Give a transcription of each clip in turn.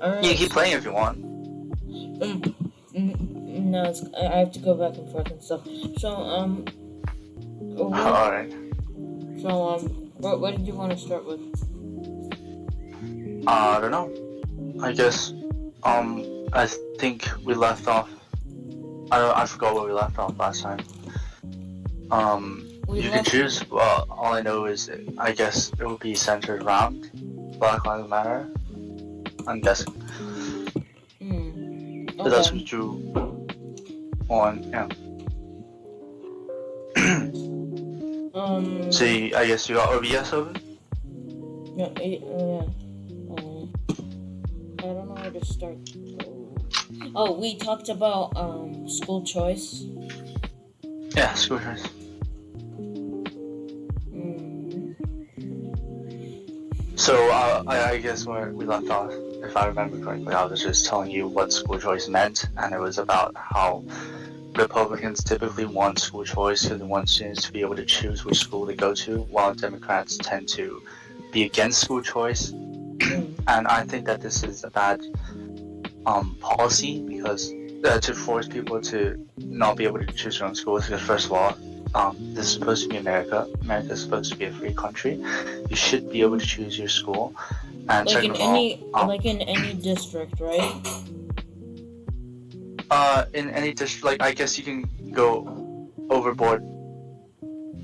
Alright. You can keep playing if you want. Um, mm, no, it's, I I have to go back and forth and stuff. So, um, what, Alright. so, um, what, what did you want to start with? Uh, I don't know. I guess, um, I think we left off. I don't, I forgot where we left off last time. Um, We you can choose. Well, all I know is, I guess it will be centered around Black Lives Matter. I'm guessing. Hmm. But that's Okay. what you want. Yeah. Um. So you, I guess you got OBS open. Yeah. eh, uh, yeah. Um, I don't know where to start. Oh, we talked about um school choice. Yeah, school choice. Hmm. So uh, I, I guess where we left off, if I remember correctly, I was just telling you what school choice meant, and it was about how Republicans typically want school choice because they want students to be able to choose which school to go to, while Democrats tend to be against school choice. And I think that this is a bad um, policy because uh, to force people to not be able to choose their own schools. Because first of all, um, this is supposed to be America. America is supposed to be a free country. You should be able to choose your school. And Like in any, um, like in any district, right? uh, in any district, like I guess you can go overboard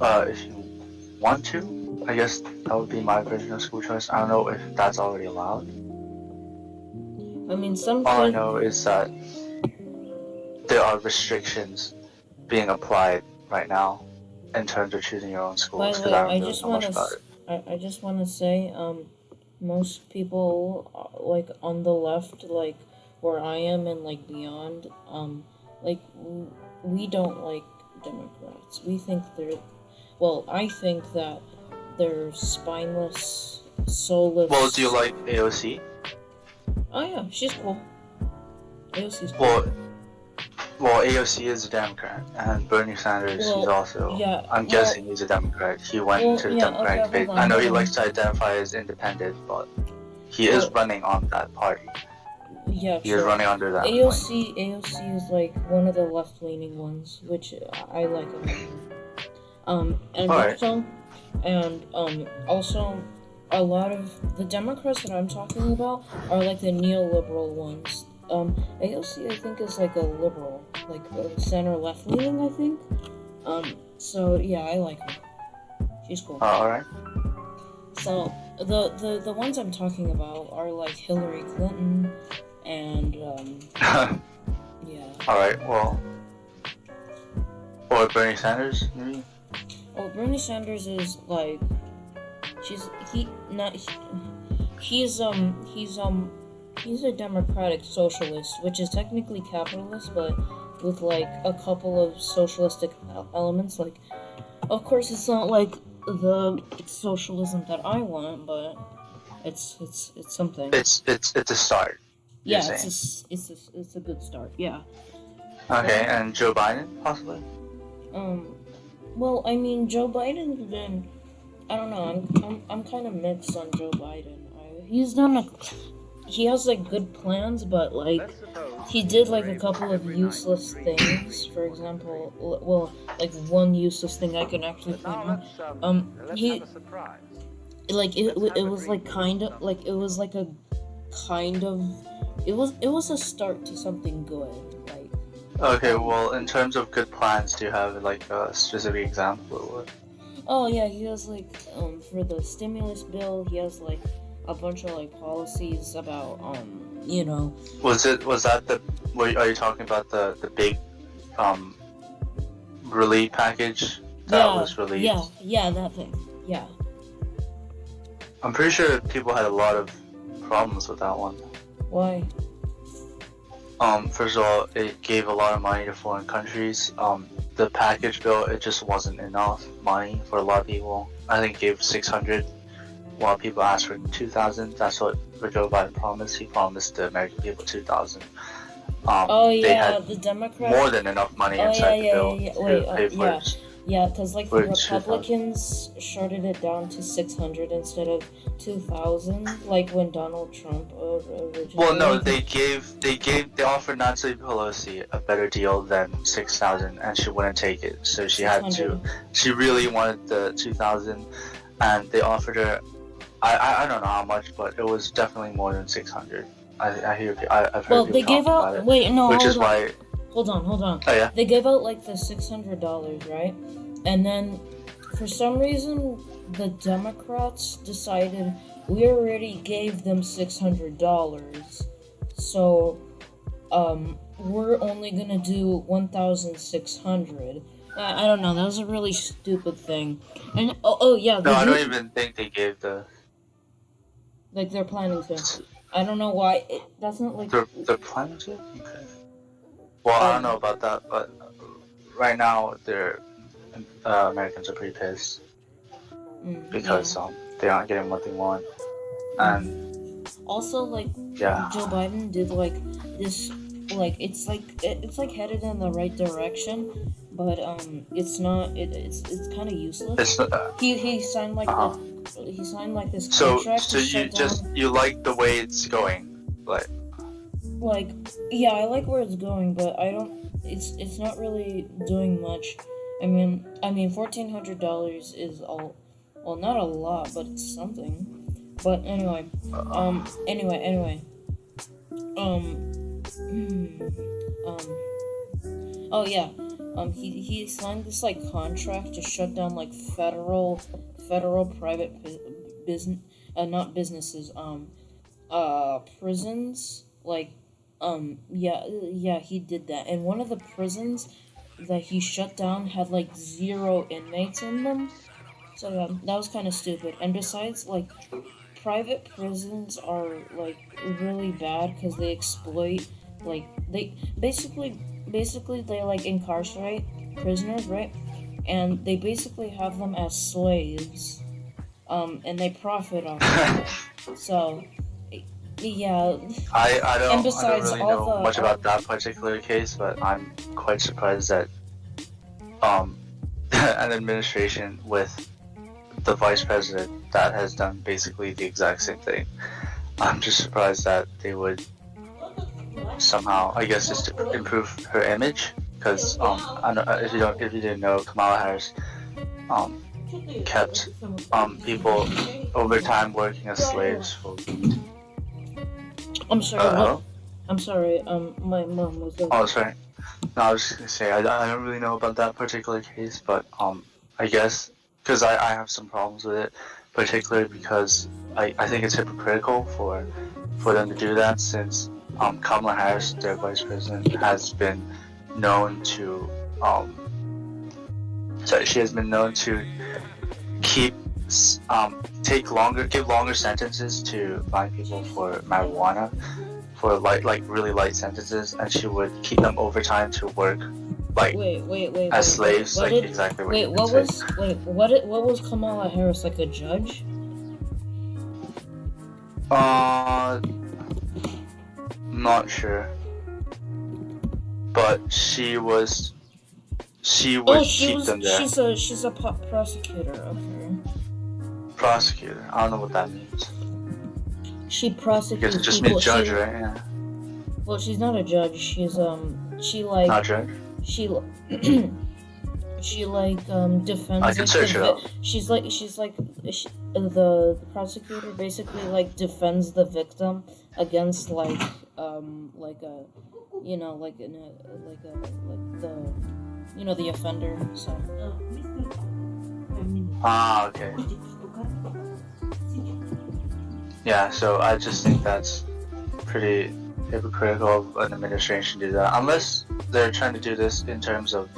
uh, if you want to. I guess that would be my version of school choice. I don't know if that's already allowed. I mean, some All I know is that there are restrictions being applied right now in terms of choosing your own By schools. the 'cause way, I I just want to. I, I just want to say, um, most people uh, like on the left, like where I am and like beyond, um, like we don't like Democrats. We think they're, well, I think that they're spineless, soulless. Well, do you like AOC? Oh yeah, she's cool. AOC's cool. Well, well, AOC is a Democrat, and Bernie Sanders, Well, also. yeah, I'm well- guessing he's a Democrat. He went Well, to the yeah, Democratic okay. I know he likes to identify as independent, but he is running on that party. yeah, He is running under that. point. AOC AOC is like one of the left leaning ones, which I like. Um and also and um also a lot of the Democrats that I'm talking about are like the neoliberal ones. Um AOC I think is like a liberal, like a center left leaning I think. Um so yeah, I like her. She's cool. Uh, all right. So the, the the ones I'm talking about are like Hillary Clinton and um yeah. all right. Well, or Bernie Sanders, maybe. Oh, Bernie Sanders is like, she's he not he, he's um he's um he's a democratic socialist, which is technically capitalist, but with like a couple of socialistic elements. Like, of course, it's not like the socialism that I want, but it's it's it's something. It's it's it's a start. yeah, it's a, it's a, it's a good start. Yeah. Okay, and Joe Biden possibly. Um, well, I mean, Joe Biden. Then I don't know. I'm I'm, I'm kind of mixed on Joe Biden. I, he's done a, he has like good plans, but like he did like a couple of useless things. For example, well, like one useless thing I can actually point out. Um, he like it, it was like kind of like it was like a kind of it was it was a start to something good. Like Okay, well, in terms of good plans, do you have like a specific example? Oh yeah, he has like um for the stimulus bill, he has like a bunch of like policies about um you know Was it was that the? Were, are you talking about the the big, um, relief package that yeah was released? yeah yeah that thing yeah I'm pretty sure people had a lot of problems with that one. why Um, first of all, it gave a lot of money to foreign countries. Um, the package bill, it just wasn't enough money for a lot of people. I think it gave 600, while people asked for 2,000. That's what Joe Biden promised. He promised the American people 2,000. Um, oh they yeah had the Democrats more than enough money Oh, inside yeah, the bill yeah, yeah. to Wait, uh, pay for yeah. Yeah, because like the Republicans shorted it down to 600 instead of 2,000, like when Donald Trump uh, originally. Well, no, they gave they gave they offered Nancy Pelosi a better deal than six thousand, and she wouldn't take it. So she had to. She really wanted the two thousand, and they offered her. I, I I don't know how much, but it was definitely more than six hundred. I I hear I, I've heard Well, people they gave out. it, Wait, no, which hold is on. why. Hold on, hold on. Oh yeah. They gave out like the $600, right? And then for some reason, the Democrats decided we already gave them $600. So, um, we're only gonna do 1,600. I, I don't know. That was a really stupid thing. And oh, oh yeah, No, I don't even think they gave the like they're planning to. I don't know why. It, that's not like They're planning to. Okay. Well, I don't know about that, but right now they're uh, Americans are pretty pissed mm, because yeah. um they aren't getting what they want, and also like yeah. Joe Biden did like this like it's like it's like headed in the right direction, but um it's not it, it's it's kind of useless. It's uh, He he signed like Uh-huh. the, he signed like this so contract so you just down you like the way it's going, like like yeah I like where it's going, but I don't it's it's not really doing much. I mean I mean fourteen hundred dollars is all well not a lot, but it's something. But anyway, um anyway anyway um hmm, um oh yeah um he he signed this like contract to shut down like federal federal private business uh, not businesses um uh prisons like um yeah yeah he did that. And one of the prisons that he shut down had like zero inmates in them. So yeah that was kind of stupid. And besides like private prisons are like really bad because they exploit like they basically basically they like incarcerate prisoners right and they basically have them as slaves um and they profit off it. so yeah I, I don't, And I don't really all know the- much about that particular case, but I'm quite surprised that um, an administration with the vice president that has done basically the exact same thing. I'm just surprised that they would somehow, I guess, just to improve her image. Because um, I don't, if you don't, if you didn't know, Kamala Harris um, kept um, people over time working as slaves for. i'm sorry Uh, i'm sorry um my mom was like, Oh, sorry. No, I was just gonna say I, I don't really know about that particular case, but um, I guess because I, I have some problems with it, particularly because I, I think it's hypocritical for for them to do that since um Kamala Harris, their vice president, has been known to um sorry she has been known to keep um take longer give longer sentences to blind people for marijuana for light, like really light sentences, and she would keep them overtime to work, like wait wait wait as wait, slaves, what like did, exactly what wait what was wait what it, what was kamala harris like a judge? Uh, not sure, but she was, she would oh she keep was them there. she's a she's a prosecutor okay Prosecutor. I don't know what that means. she prosecutes it just people means judge, she, right? Yeah. well she's not a judge she's um she like Not judge. she she like um defends I can search it up. she's like she's like she, the prosecutor basically like defends the victim against like um like a you know like in a like a like the you know the offender so Ah, okay. Yeah, so I just think that's pretty hypocritical of an administration to do that. Unless they're trying to do this in terms of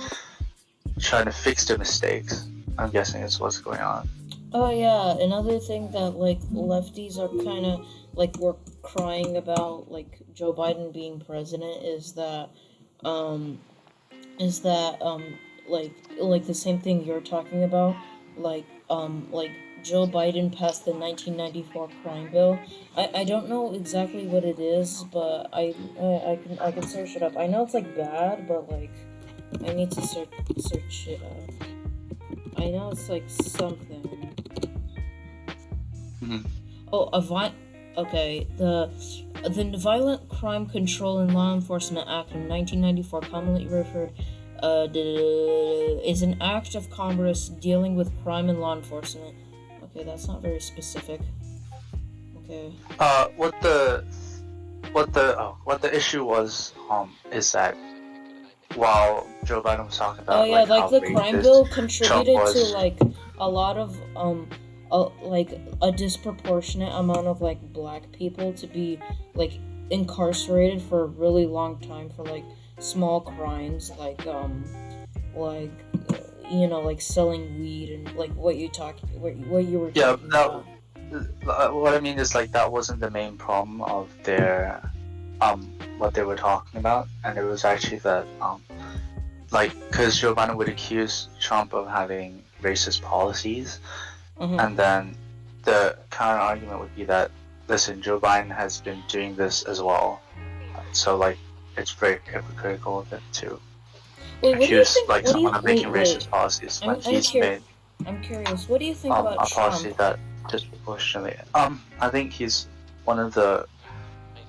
trying to fix the mistakes. I'm guessing is what's going on. oh yeah another thing that like lefties are kind of like we're crying about like joe biden being president is that um is that um like like the same thing you're talking about like um like Joe Biden passed the 1994 crime bill. I, I don't know exactly what it is, but I, I I can I can search it up. I know it's like bad, but like I need to search search it up. I know it's like something. Mhm. Oh, a vi- Okay, the the Violent Crime Control and Law Enforcement Act of 1994, commonly referred, uh, is an act of Congress dealing with crime and law enforcement. Okay, that's not very specific. Okay. Uh, what the, what the, oh, what the issue was, um, is that while Joe Biden was talking about, Oh yeah, like, how the crime bill contributed to like a lot of um, a, like a disproportionate amount of like black people to be like incarcerated for a really long time for like small crimes like um like uh, you know like selling weed and like what you talked what, what you were Yeah, talking that- about. Uh, what I mean is like that wasn't the main problem of their um what they were talking about, and it was actually that um like because Joe Biden would accuse Trump of having racist policies, Mhm. and then the counter argument would be that listen, Joe Biden has been doing this as well, so like it's very hypocritical of it to Wait, what do you accuse think? like what do you, someone of making wait, racist policies I'm- when I'm he's cur- made I'm curious. What do you think um, about a policy Trump? that disproportionately. Um, I think he's one of the